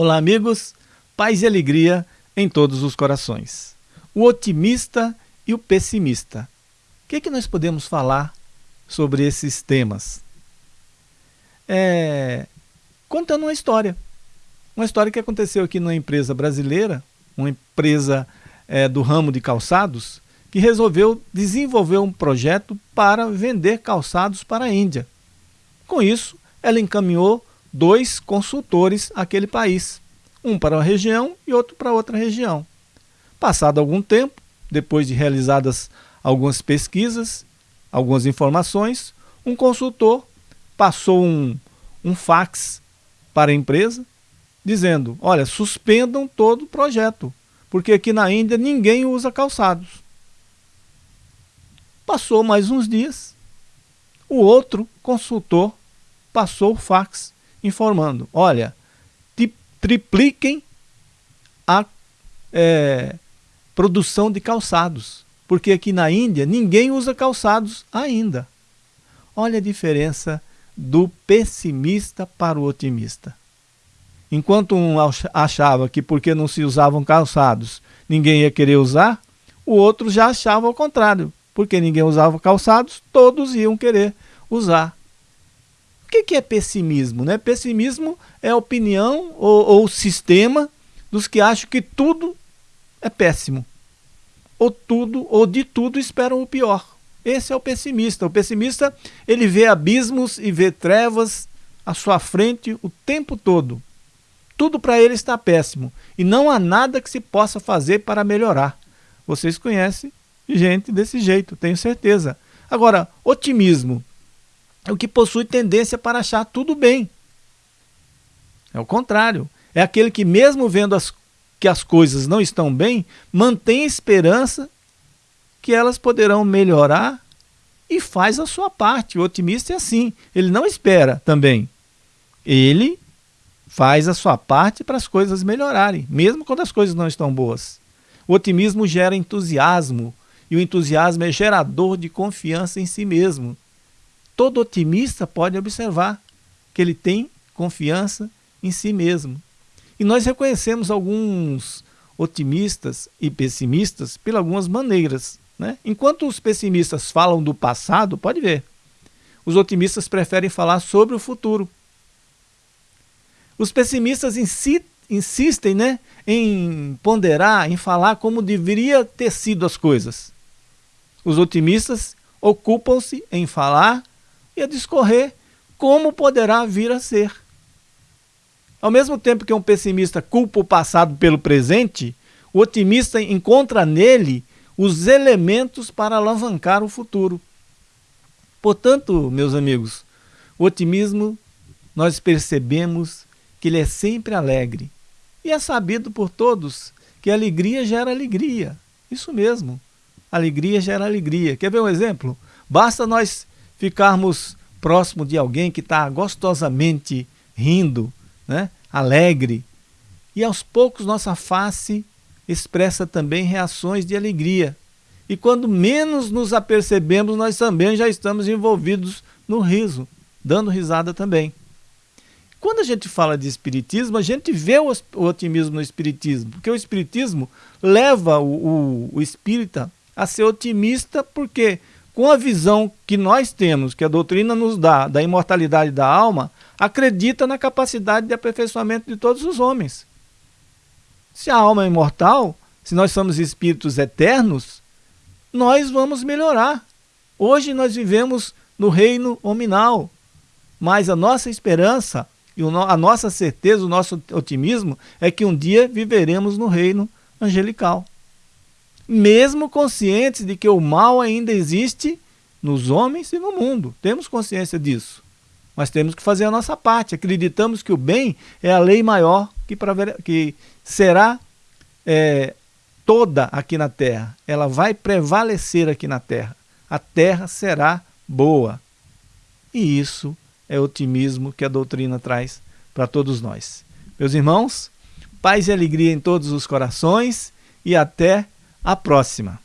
Olá, amigos. Paz e alegria em todos os corações. O otimista e o pessimista. O que, é que nós podemos falar sobre esses temas? É, contando uma história. Uma história que aconteceu aqui numa empresa brasileira, uma empresa é, do ramo de calçados, que resolveu desenvolver um projeto para vender calçados para a Índia. Com isso, ela encaminhou dois consultores àquele país, um para uma região e outro para outra região. Passado algum tempo, depois de realizadas algumas pesquisas, algumas informações, um consultor passou um, um fax para a empresa dizendo, olha, suspendam todo o projeto, porque aqui na Índia ninguém usa calçados. Passou mais uns dias, o outro consultor passou o fax informando, olha, tripliquem a é, produção de calçados, porque aqui na Índia ninguém usa calçados ainda. Olha a diferença do pessimista para o otimista. Enquanto um achava que porque não se usavam calçados ninguém ia querer usar, o outro já achava ao contrário. Porque ninguém usava calçados, todos iam querer usar. O que, é pessimismo? Né? Pessimismo é a opinião ou, ou sistema dos que acham que tudo é péssimo. Ou tudo, ou de tudo esperam o pior. Esse é o pessimista. O pessimista, ele vê abismos e vê trevas à sua frente o tempo todo. Tudo para ele está péssimo e não há nada que se possa fazer para melhorar. Vocês conhecem gente desse jeito, tenho certeza. Agora, otimismo o que possui tendência para achar tudo bem. É o contrário. É aquele que, mesmo vendo as, que as coisas não estão bem, mantém esperança que elas poderão melhorar e faz a sua parte. O otimista é assim. Ele não espera também. Ele faz a sua parte para as coisas melhorarem, mesmo quando as coisas não estão boas. O otimismo gera entusiasmo, e o entusiasmo é gerador de confiança em si mesmo todo otimista pode observar que ele tem confiança em si mesmo. E nós reconhecemos alguns otimistas e pessimistas por algumas maneiras. Né? Enquanto os pessimistas falam do passado, pode ver, os otimistas preferem falar sobre o futuro. Os pessimistas insi insistem né, em ponderar, em falar como deveria ter sido as coisas. Os otimistas ocupam-se em falar e a discorrer como poderá vir a ser. Ao mesmo tempo que um pessimista culpa o passado pelo presente, o otimista encontra nele os elementos para alavancar o futuro. Portanto, meus amigos, o otimismo nós percebemos que ele é sempre alegre. E é sabido por todos que alegria gera alegria. Isso mesmo. Alegria gera alegria. Quer ver um exemplo? Basta nós ficarmos próximo de alguém que está gostosamente rindo, né? alegre. E aos poucos nossa face expressa também reações de alegria. E quando menos nos apercebemos, nós também já estamos envolvidos no riso, dando risada também. Quando a gente fala de espiritismo, a gente vê o otimismo no espiritismo, porque o espiritismo leva o, o, o espírita a ser otimista, porque com a visão que nós temos, que a doutrina nos dá, da imortalidade da alma, acredita na capacidade de aperfeiçoamento de todos os homens. Se a alma é imortal, se nós somos espíritos eternos, nós vamos melhorar. Hoje nós vivemos no reino hominal, mas a nossa esperança e a nossa certeza, o nosso otimismo é que um dia viveremos no reino angelical mesmo conscientes de que o mal ainda existe nos homens e no mundo. Temos consciência disso. Mas temos que fazer a nossa parte. Acreditamos que o bem é a lei maior que, que será é, toda aqui na terra. Ela vai prevalecer aqui na terra. A terra será boa. E isso é otimismo que a doutrina traz para todos nós. Meus irmãos, paz e alegria em todos os corações e até a próxima!